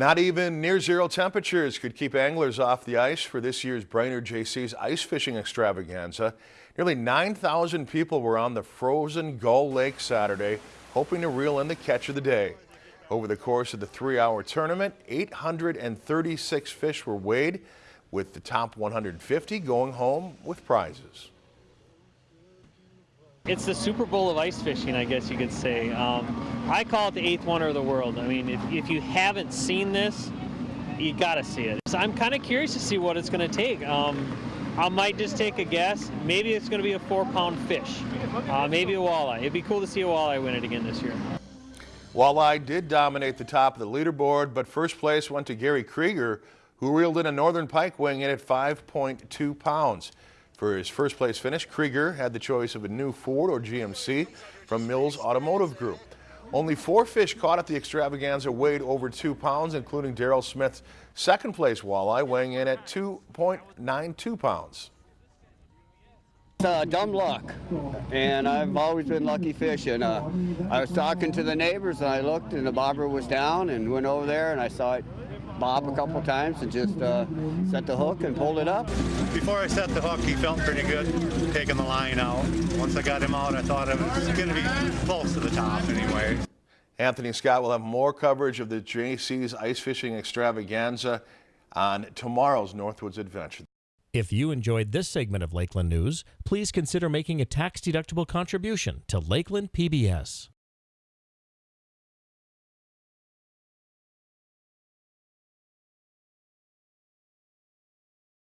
Not even near zero temperatures could keep anglers off the ice for this year's Brainerd Jaycees ice fishing extravaganza. Nearly 9,000 people were on the frozen Gull Lake Saturday, hoping to reel in the catch of the day. Over the course of the three-hour tournament, 836 fish were weighed, with the top 150 going home with prizes. It's the Super Bowl of ice fishing, I guess you could say. Um, I call it the eighth wonder of the world. I mean, if, if you haven't seen this, you got to see it. So I'm kind of curious to see what it's going to take. Um, I might just take a guess. Maybe it's going to be a four-pound fish. Uh, maybe a walleye. It'd be cool to see a walleye win it again this year. Walleye did dominate the top of the leaderboard, but first place went to Gary Krieger, who reeled in a northern pike weighing in at 5.2 pounds. For his first place finish, Krieger had the choice of a new Ford or GMC from Mills Automotive Group. Only four fish caught at the extravaganza weighed over two pounds, including Daryl Smith's second place walleye weighing in at 2.92 pounds. Uh, dumb luck, and I've always been lucky fishing. Uh, I was talking to the neighbors, and I looked, and the bobber was down, and went over there, and I saw it bob a couple times and just uh, set the hook and pulled it up. Before I set the hook, he felt pretty good taking the line out. Once I got him out, I thought it was going to be close to the top anyway. Anthony Scott will have more coverage of the Jaycees ice fishing extravaganza on tomorrow's Northwoods Adventure. If you enjoyed this segment of Lakeland News, please consider making a tax-deductible contribution to Lakeland PBS.